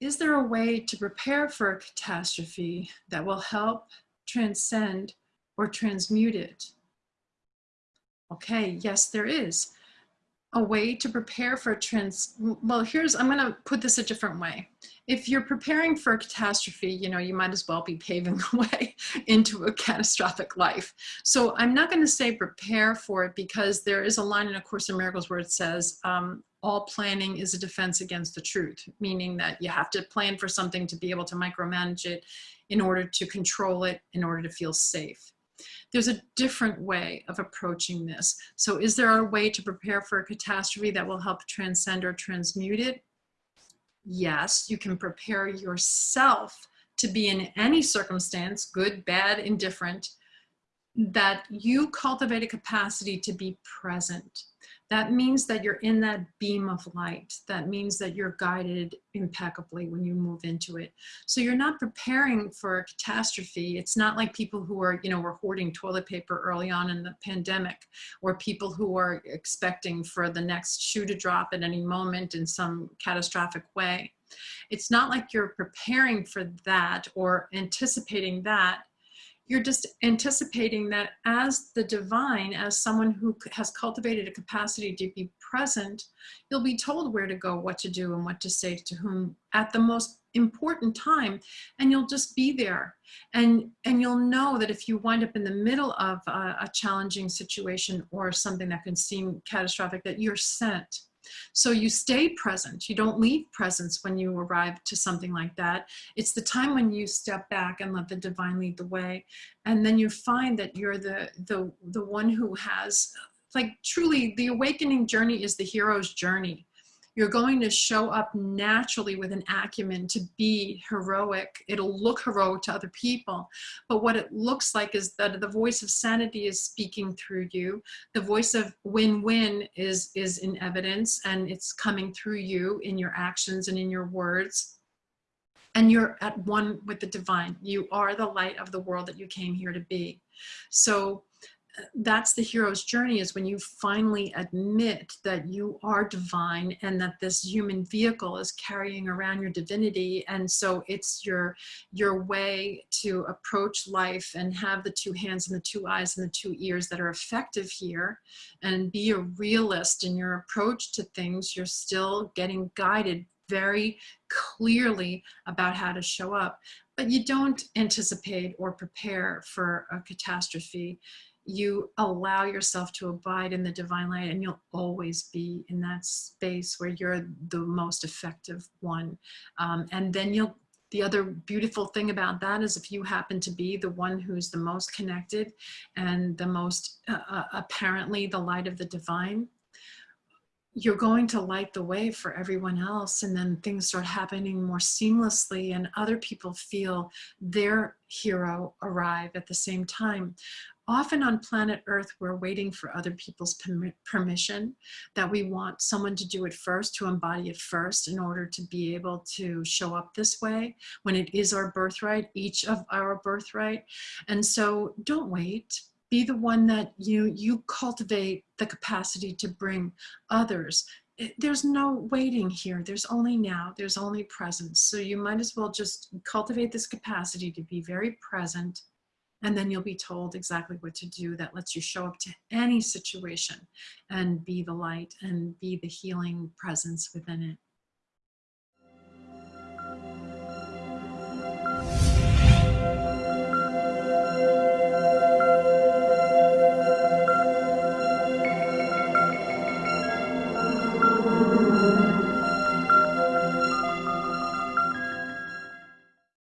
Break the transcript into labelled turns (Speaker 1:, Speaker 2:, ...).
Speaker 1: is there a way to prepare for a catastrophe that will help transcend or transmute it? Okay, yes, there is a way to prepare for trans, well, here's, I'm gonna put this a different way. If you're preparing for a catastrophe, you know, you might as well be paving the way into a catastrophic life. So I'm not gonna say prepare for it because there is a line in A Course in Miracles where it says, um, all planning is a defense against the truth, meaning that you have to plan for something to be able to micromanage it in order to control it, in order to feel safe. There's a different way of approaching this. So is there a way to prepare for a catastrophe that will help transcend or transmute it? Yes, you can prepare yourself to be in any circumstance, good, bad, indifferent, that you cultivate a capacity to be present that means that you're in that beam of light. That means that you're guided impeccably when you move into it. So you're not preparing for a catastrophe. It's not like people who are, you know, were hoarding toilet paper early on in the pandemic, or people who are expecting for the next shoe to drop at any moment in some catastrophic way. It's not like you're preparing for that or anticipating that you're just anticipating that as the divine, as someone who has cultivated a capacity to be present, you'll be told where to go, what to do, and what to say to whom at the most important time, and you'll just be there. And, and you'll know that if you wind up in the middle of a, a challenging situation or something that can seem catastrophic, that you're sent so you stay present. You don't leave presence when you arrive to something like that. It's the time when you step back and let the divine lead the way. And then you find that you're the, the, the one who has, like truly the awakening journey is the hero's journey you're going to show up naturally with an acumen to be heroic. It'll look heroic to other people. But what it looks like is that the voice of sanity is speaking through you. The voice of win-win is, is in evidence and it's coming through you in your actions and in your words and you're at one with the divine. You are the light of the world that you came here to be. So that's the hero's journey is when you finally admit that you are divine and that this human vehicle is carrying around your divinity. And so it's your your way to approach life and have the two hands and the two eyes and the two ears that are effective here and be a realist in your approach to things. You're still getting guided very clearly about how to show up but you don't anticipate or prepare for a catastrophe you allow yourself to abide in the divine light and you'll always be in that space where you're the most effective one. Um, and then you'll, the other beautiful thing about that is if you happen to be the one who's the most connected and the most uh, uh apparently the light of the divine, you're going to light the way for everyone else and then things start happening more seamlessly and other people feel their hero arrive at the same time often on planet earth we're waiting for other people's permission that we want someone to do it first to embody it first in order to be able to show up this way when it is our birthright each of our birthright. And so don't wait. Be the one that you you cultivate the capacity to bring others. Eh, there's no waiting here. There's only now. There's only presence so you might as well just cultivate this capacity to be very present and then you'll be told exactly what to do that lets you show up to any situation and be the light and be the healing presence within it